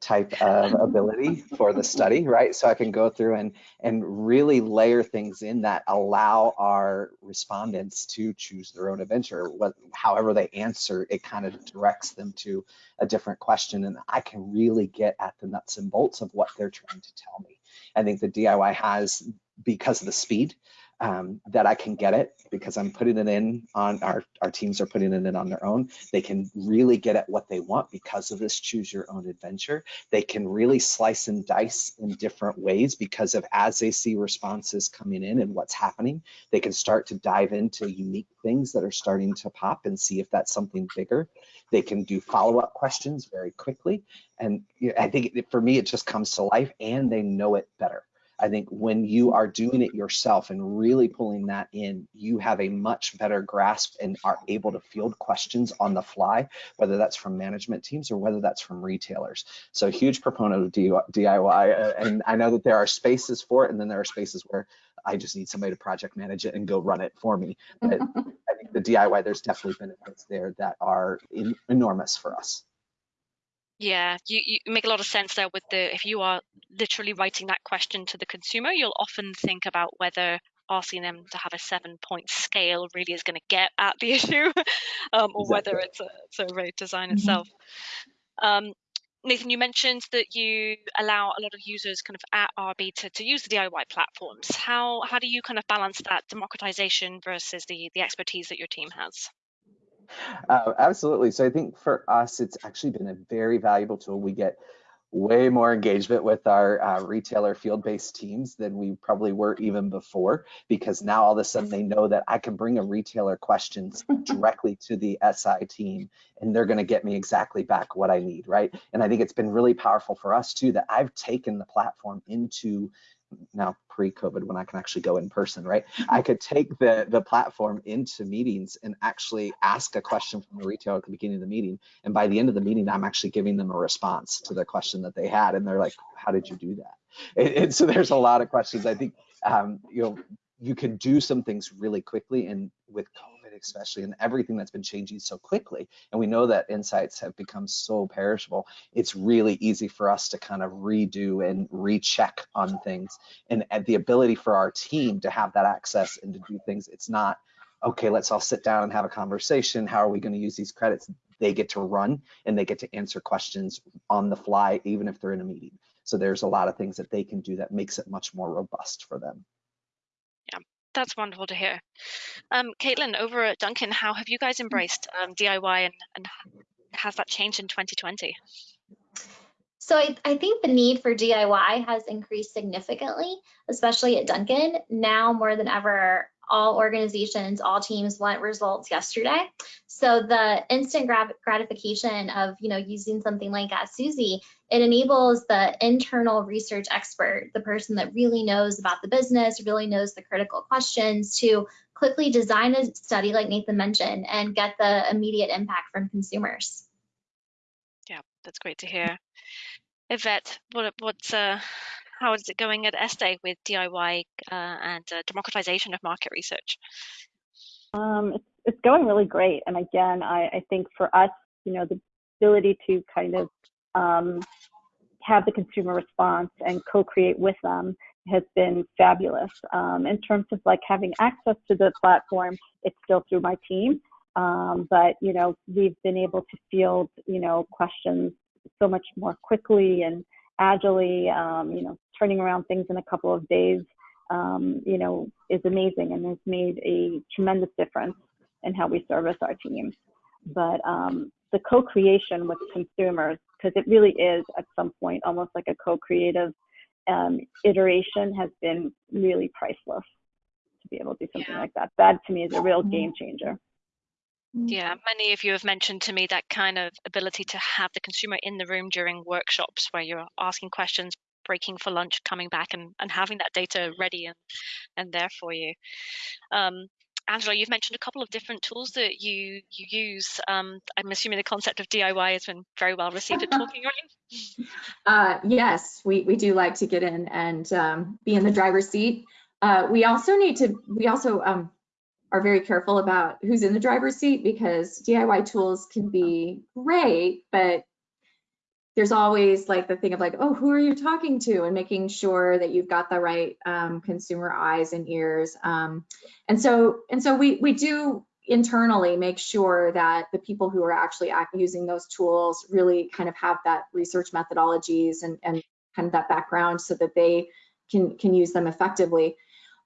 type of ability for the study, right? So I can go through and and really layer things in that allow our respondents to choose their own adventure. What, however they answer, it kind of directs them to a different question, and I can really get at the nuts and bolts of what they're trying to tell me. I think the DIY has because of the speed um, that I can get it because I'm putting it in on our, our teams are putting it in on their own. They can really get at what they want because of this choose your own adventure. They can really slice and dice in different ways because of as they see responses coming in and what's happening, they can start to dive into unique things that are starting to pop and see if that's something bigger. They can do follow-up questions very quickly. And I think for me, it just comes to life and they know it better. I think when you are doing it yourself and really pulling that in, you have a much better grasp and are able to field questions on the fly, whether that's from management teams or whether that's from retailers. So huge proponent of DIY. uh, And I know that there are spaces for it, and then there are spaces where I just need somebody to project manage it and go run it for me. But I think the DIY, there's definitely benefits there that are in, enormous for us. Yeah, you, you make a lot of sense there with the if you are literally writing that question to the consumer, you'll often think about whether asking them to have a seven point scale really is going to get at the issue um, or whether Exactly. it's a, it's a rate design Mhm. itself. Um, Nathan, you mentioned that you allow a lot of users kind of at RB to, to use the DIY platforms. How how do you kind of balance that democratization versus the the expertise that your team has? Uh, absolutely. So I think for us, it's actually been a very valuable tool. We get way more engagement with our uh, retailer field-based teams than we probably were even before, because now all of a sudden they know that I can bring a retailer questions directly to the SI team, and they're going to get me exactly back what I need, right? And I think it's been really powerful for us too that I've taken the platform into now pre-COVID when I can actually go in person, right? I could take the the platform into meetings and actually ask a question from the retailer at the beginning of the meeting, and by the end of the meeting, I'm actually giving them a response to the question that they had, and they're like, "How did you do that?" And, and so there's a lot of questions. I think um, you know you can do some things really quickly, and with COVID especially, and everything that's been changing so quickly, and we know that insights have become so perishable. It's really easy for us to kind of redo and recheck on things and, and the ability for our team to have that access and to do things it's not okay let's all sit down and have a conversation how are we going to use these credits they get to run and they get to answer questions on the fly even if they're in a meeting so there's a lot of things that they can do that makes it much more robust for them That's wonderful to hear. Um, Caitlin, over at Dunkin', how have you guys embraced um, DIY and, and has that changed in 2020? So I, I think the need for DIY has increased significantly, especially at Dunkin'. Now more than ever, all organizations, all teams want results yesterday. So the instant gratification of, you know, using something like Suzy, it enables the internal research expert, the person that really knows about the business, really knows the critical questions to quickly design a study like Nathan mentioned and get the immediate impact from consumers. Yeah, that's great to hear. Yvette, what, what's uh, how is it going at Estee with DIY uh, and uh, democratization of market research? Um, it's, it's going really great. And again, I, I think for us, you know, the ability to kind of um, have the consumer response and co-create with them has been fabulous. Um, in terms of like having access to the platform, it's still through my team. Um, but you know, we've been able to field you know questions so much more quickly and agilely. Um, you know, turning around things in a couple of days, um, you know, is amazing and has made a tremendous difference in how we service our teams. But um, the co-creation with consumers, because it really is at some point almost like a co-creative um, iteration, has been really priceless to be able to do something yeah. like that. That to me is a real game changer. Yeah, many of you have mentioned to me that kind of ability to have the consumer in the room during workshops where you're asking questions, breaking for lunch, coming back and, and having that data ready and, and there for you. Um, Angela, you've mentioned a couple of different tools that you you use. Um, I'm assuming the concept of DIY has been very well received at Talking Rain. Uh, yes, we, we do like to get in and um, be in the driver's seat. Uh, we also need to, we also um, are very careful about who's in the driver's seat because DIY tools can be great, but there's always like the thing of like, oh, who are you talking to? And making sure that you've got the right um, consumer eyes and ears. Um, and so, and so we we do internally make sure that the people who are actually using those tools really kind of have that research methodologies and, and kind of that background so that they can can use them effectively.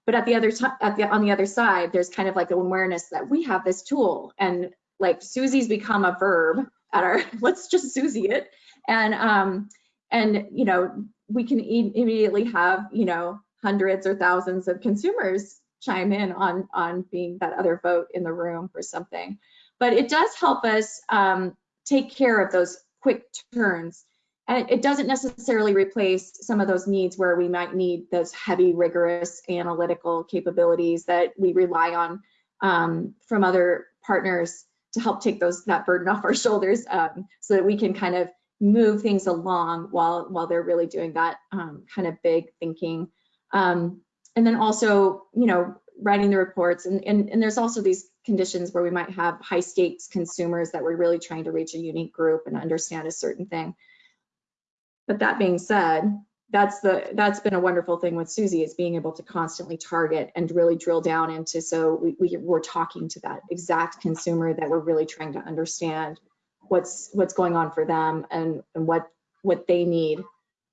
But at the other at the on the other side, there's kind of like an awareness that we have this tool and like Suzy's become a verb at our let's just Suzy it and um, and you know we can e immediately have you know hundreds or thousands of consumers chime in on on being that other vote in the room for something. But it does help us um, take care of those quick turns. And it doesn't necessarily replace some of those needs where we might need those heavy, rigorous analytical capabilities that we rely on um, from other partners to help take those that burden off our shoulders um, so that we can kind of move things along while while they're really doing that um, kind of big thinking. Um, and then also, you know, writing the reports. And, and, and there's also these conditions where we might have high stakes consumers that we're really trying to reach a unique group and understand a certain thing. But that being said, that's the that's been a wonderful thing with Suzy is being able to constantly target and really drill down into so we, we we're talking to that exact consumer that we're really trying to understand what's what's going on for them and, and what what they need.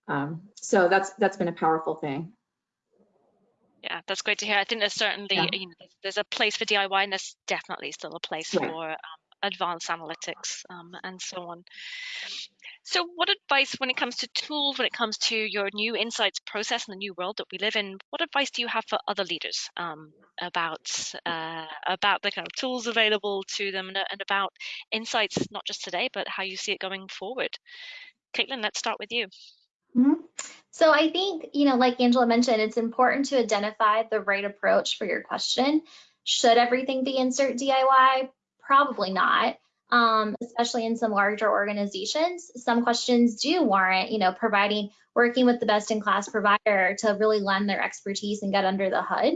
Um, so that's that's been a powerful thing. Yeah, that's great to hear. I think there's certainly yeah. you know, there's a place for DIY and there's definitely still a place right. for um, advanced analytics um, and so on. So, what advice when it comes to tools, when it comes to your new insights process in the new world that we live in, what advice do you have for other leaders um, about uh, about the kind of tools available to them and, and, about insights, not just today, but how you see it going forward? Caitlin, let's start with you. Mm -hmm. So I think, you know, like Angela mentioned, it's important to identify the right approach for your question. Should everything be insert DIY? Probably not um, especially in some larger organizations. Some questions do warrant, you know, providing, working with the best in class provider to really lend their expertise and get under the hood.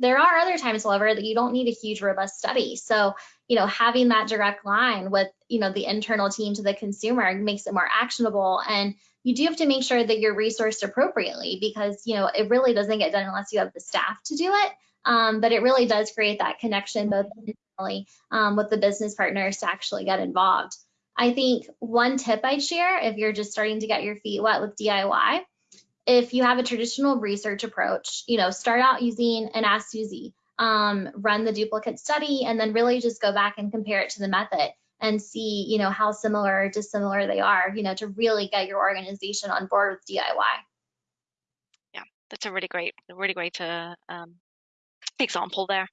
There are other times, however, that you don't need a huge robust study. So, you know, having that direct line with, you know, the internal team to the consumer makes it more actionable. And you do have to make sure that you're resourced appropriately because, you know, it really doesn't get done unless you have the staff to do it. Um, but it really does create that connection both um, with the business partners to actually get involved. I think one tip I'd share if you're just starting to get your feet wet with DIY, if you have a traditional research approach, you know, start out using an Ask Suzy, um, run the duplicate study, and then really just go back and compare it to the method and see, you know, how similar or dissimilar they are, you know, to really get your organization on board with DIY. Yeah, that's a really great, really great uh, um, example there.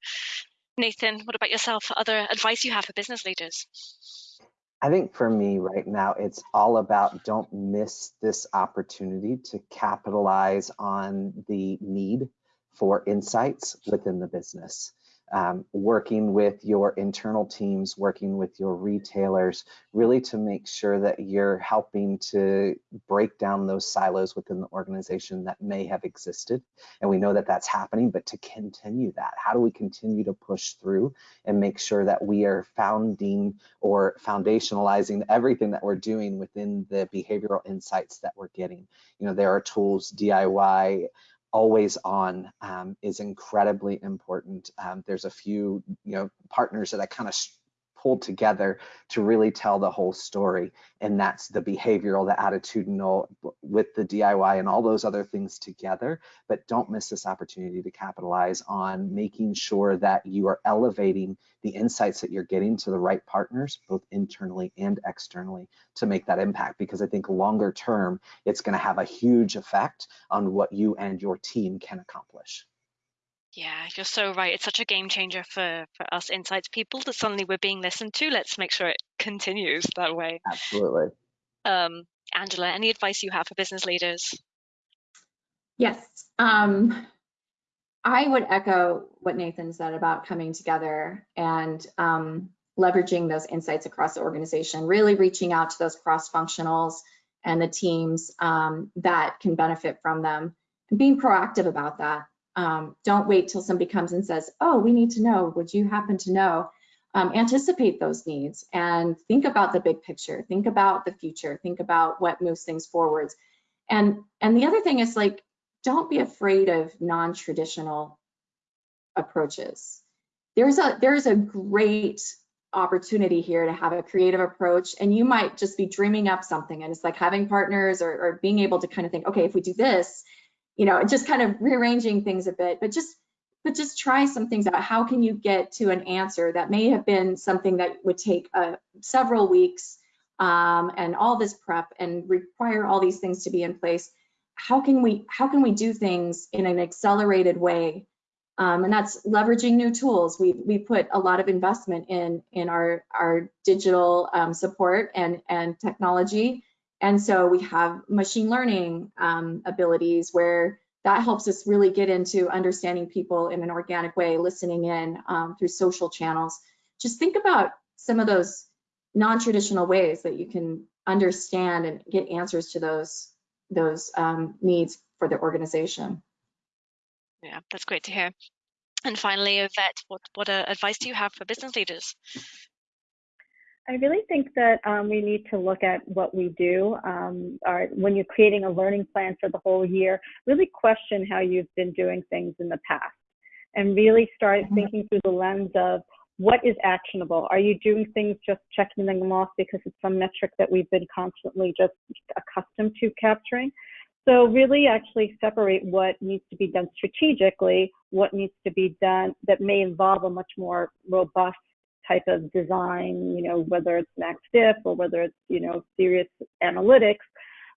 Nathan, what about yourself? Other advice you have for business leaders? I think for me right now, it's all about don't miss this opportunity to capitalize on the need for insights within the business um, working with your internal teams, working with your retailers, really to make sure that you're helping to break down those silos within the organization that may have existed. And we know that that's happening, but to continue that, how do we continue to push through and make sure that we are founding or foundationalizing everything that we're doing within the behavioral insights that we're getting? You know, there are tools, DIY, always on um, is incredibly important. Um, there's a few, you know, partners that I kind of pulled together to really tell the whole story. And that's the behavioral, the attitudinal with the DIY and all those other things together. But don't miss this opportunity to capitalize on making sure that you are elevating the insights that you're getting to the right partners, both internally and externally to make that impact. Because I think longer term, it's gonna have a huge effect on what you and your team can accomplish. Yeah, you're so right. It's such a game changer for, for us insights people that suddenly we're being listened to. Let's make sure it continues that way. Absolutely. Um, Angela, any advice you have for business leaders? Yes. Um, I would echo what Nathan said about coming together and um, leveraging those insights across the organization, really reaching out to those cross functionals and the teams um, that can benefit from them and being proactive about that. Um, don't wait till somebody comes and says, oh, we need to know, would you happen to know? Um, anticipate those needs and think about the big picture, think about the future, think about what moves things forwards. And, and the other thing is like, don't be afraid of non-traditional approaches. There's a, there's a great opportunity here to have a creative approach and you might just be dreaming up something and it's like having partners or, or being able to kind of think, okay, if we do this, you know, just kind of rearranging things a bit, but just but just try some things out. How can you get to an answer that may have been something that would take uh, several weeks um, and all this prep and require all these things to be in place? How can we how can we do things in an accelerated way? Um, and that's leveraging new tools. We we put a lot of investment in in our our digital um, support and and technology and so we have machine learning um, abilities where that helps us really get into understanding people in an organic way, listening in um, through social channels. Just think about some of those non-traditional ways that you can understand and get answers to those those um, needs for the organization. Yeah, that's great to hear. And finally, Yvette, what, what uh, advice do you have for business leaders? I really think that um, we need to look at what we do. Um, our, when you're creating a learning plan for the whole year, really question how you've been doing things in the past and really start mm-hmm. thinking through the lens of what is actionable? Are you doing things just checking them off because it's some metric that we've been constantly just accustomed to capturing? So really actually separate what needs to be done strategically, what needs to be done that may involve a much more robust type of design, you know, whether it's Max Diff or whether it's, you know, serious analytics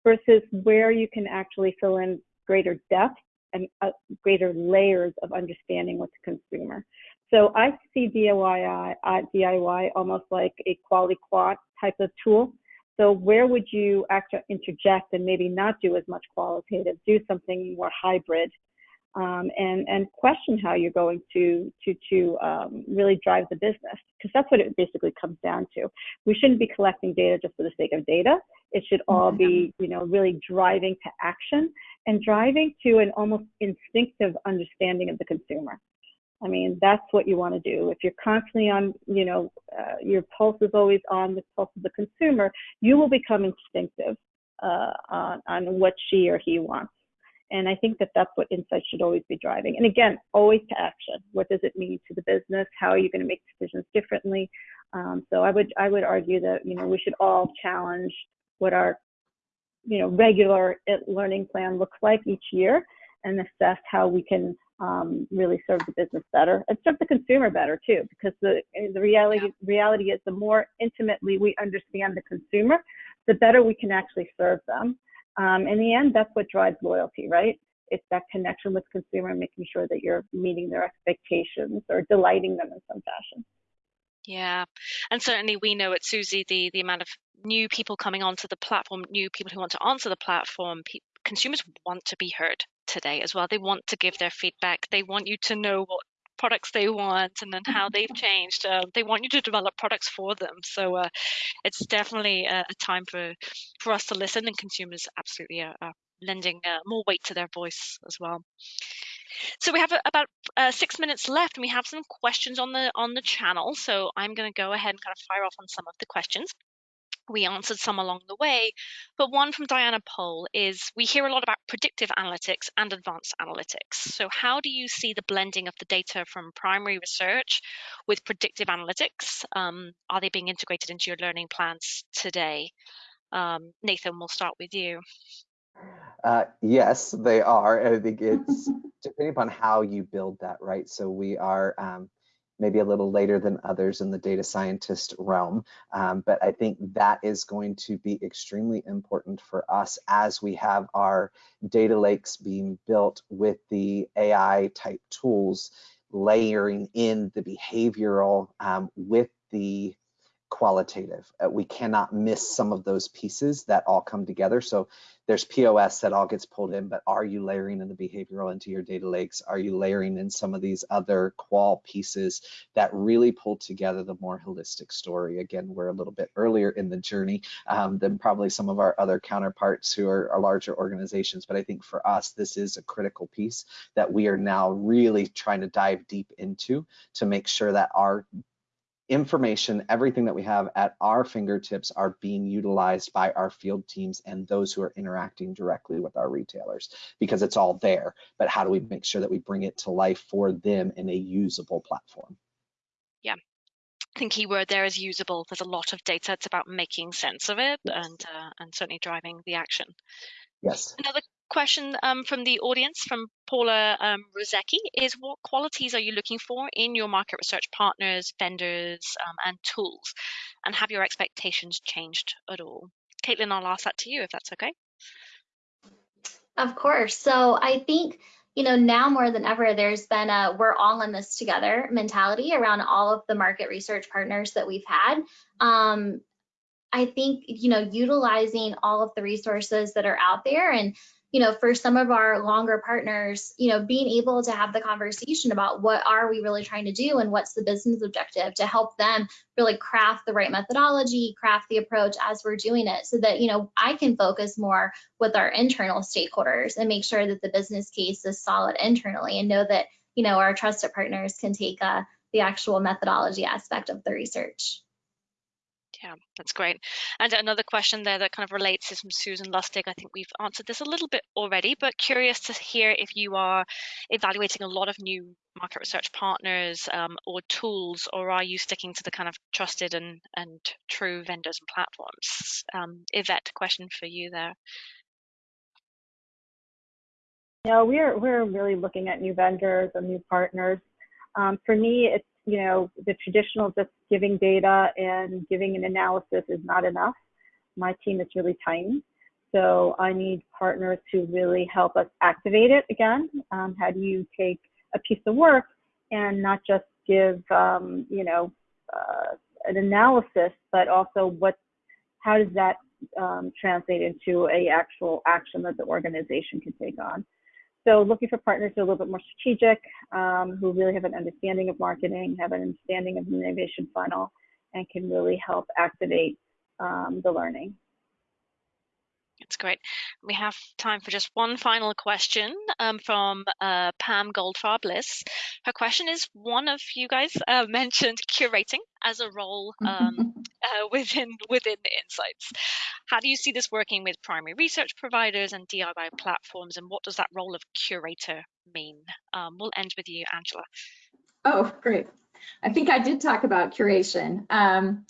versus where you can actually fill in greater depth and uh, greater layers of understanding with the consumer. So I see DIY, uh, DIY almost like a quality quant type of tool. So where would you actually interject and maybe not do as much qualitative, do something more hybrid um, and and question how you're going to to to um, really drive the business because that's what it basically comes down to. We shouldn't be collecting data just for the sake of data. It should all be you know really driving to action and driving to an almost instinctive understanding of the consumer. I mean that's what you want to do. If you're constantly on you know uh, your pulse is always on the pulse of the consumer, you will become instinctive uh, on on what she or he wants. And I think that that's what insights should always be driving. And again, always to action. What does it mean to the business? How are you going to make decisions differently? Um, so I would I would argue that you know we should all challenge what our you know regular learning plan looks like each year and assess how we can um, really serve the business better and serve the consumer better too. Because the the reality reality is the more intimately we understand the consumer, the better we can actually serve them. Um, in the end, that's what drives loyalty, right? it's that connection with consumer, and making sure that you're meeting their expectations or delighting them in some fashion. Yeah, and certainly we know at Suzy the the amount of new people coming onto the platform, new people who want to answer the platform. Pe- consumers want to be heard today as well. They want to give their feedback. They want you to know what products they want and then how they've changed. Uh, they want you to develop products for them. So uh, it's definitely a, a, time for for us to listen, and consumers absolutely are, are lending uh, more weight to their voice as well. So we have about uh, six minutes left, and we have some questions on the on the channel. So I'm going to go ahead and kind of fire off on some of the questions. We answered some along the way, but one from Diana Pole is we hear a lot about predictive analytics and advanced analytics. So, how do you see the blending of the data from primary research with predictive analytics? Um, are they being integrated into your learning plans today? Um, Nathan, we'll start with you. Uh, yes, they are. I think it's depending upon how you build that, right? So we are um, maybe a little later than others in the data scientist realm, um, but I think that is going to be extremely important for us as we have our data lakes being built with the AI type tools layering in the behavioral um, with the qualitative. Uh, we cannot miss some of those pieces that all come together. So there's POS that all gets pulled in, but are you layering in the behavioral into your data lakes? Are you layering in some of these other qual pieces that really pull together the more holistic story? Again, we're a little bit earlier in the journey um, than probably some of our other counterparts who are, are larger organizations, but I think for us, this is a critical piece that we are now really trying to dive deep into to make sure that our information, everything that we have at our fingertips are being utilized by our field teams and those who are interacting directly with our retailers because it's all there. But how do we make sure that we bring it to life for them in a usable platform? Yeah. I think key word there is usable. There's a lot of data. It's about making sense of it yes. and uh, and certainly driving the action. Yes. Another question um, from the audience from Paula um, Rozecki is what qualities are you looking for in your market research partners, vendors, um, and tools? And have your expectations changed at all? Caitlin, I'll ask that to you if that's okay. Of course. So I think you know, now more than ever, there's been a we're all in this together mentality around all of the market research partners that we've had. Um, I think, you know, utilizing all of the resources that are out there and you know, for some of our longer partners, you know, being able to have the conversation about what are we really trying to do and what's the business objective to help them really craft the right methodology, craft the approach as we're doing it so that, you know, I can focus more with our internal stakeholders and make sure that the business case is solid internally and know that, you know, our trusted partners can take uh, the actual methodology aspect of the research. Yeah, that's great. And another question there that kind of relates is from Susan Lustig. I think we've answered this a little bit already, but curious to hear if you are evaluating a lot of new market research partners um, or tools, or are you sticking to the kind of trusted and, and true vendors and platforms? Um, Yvette, question for you there. No, we're we're really looking at new vendors and new partners. Um, for me, it's you know, the traditional just giving data and giving an analysis is not enough. My team is really tiny. So I need partners to really help us activate it again. Um, how do you take a piece of work and not just give, um, you know, uh, an analysis, but also what, how does that um, translate into a actual action that the organization can take on? So looking for partners who are a little bit more strategic, um, who really have an understanding of marketing, have an understanding of the innovation funnel, and can really help activate um, the learning. That's great. We have time for just one final question um, from uh, Pam Goldfarb Bliss. Her question is: One of you guys uh, mentioned curating as a role um, uh, within within Insights. How do you see this working with primary research providers and DIY platforms, and what does that role of curator mean? Um, we'll end with you, Angela. Oh, great. I think I did talk about curation. Um,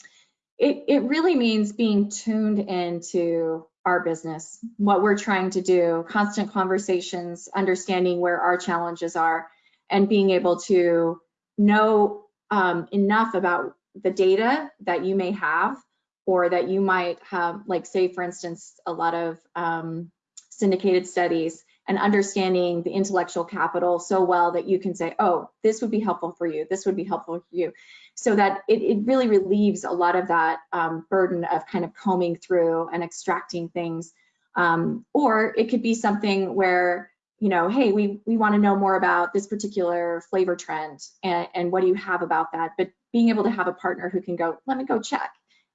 it, it really means being tuned into our business, what we're trying to do, constant conversations, understanding where our challenges are, and being able to know um, enough about the data that you may have or that you might have, like say, for instance, a lot of um, syndicated studies and understanding the intellectual capital so well that you can say, oh, this would be helpful for you, this would be helpful for you. So that it, it really relieves a lot of that um, burden of kind of combing through and extracting things. Um, or it could be something where, you know, hey, we, we want to know more about this particular flavor trend and, and what do you have about that? But being able to have a partner who can go, let me go check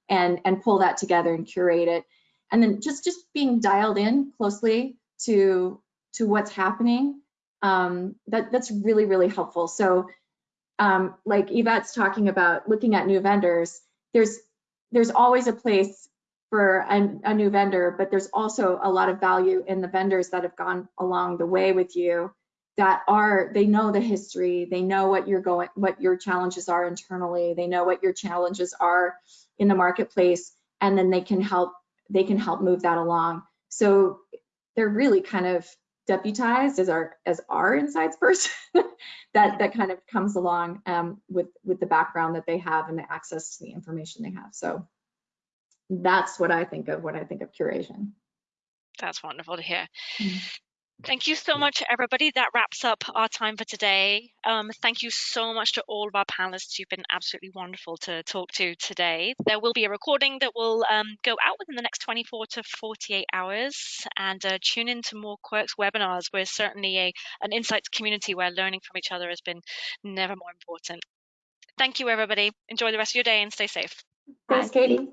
and, and pull that together and curate it. And then just, just being dialed in closely to to what's happening, um, that, that's really, really helpful. So um, like Yvette's talking about looking at new vendors, there's, there's always a place for a, a new vendor, but there's also a lot of value in the vendors that have gone along the way with you that are, they know the history, they know what you're going, what your challenges are internally, they know what your challenges are in the marketplace, and then they can help, they can help move that along. So they're really kind of deputized as our as our insights person that that kind of comes along um, with with the background that they have and the access to the information they have. So that's what I think of when I think of curation. That's wonderful to hear. Mm. Thank you so much, everybody. That wraps up our time for today. Um, thank you so much to all of our panelists. You've been absolutely wonderful to talk to today. There will be a recording that will um, go out within the next 24 to 48 hours. And uh, tune in to more Quirks webinars. We're certainly a, an insights community where learning from each other has been never more important. Thank you, everybody. Enjoy the rest of your day and stay safe. Thanks, Katie.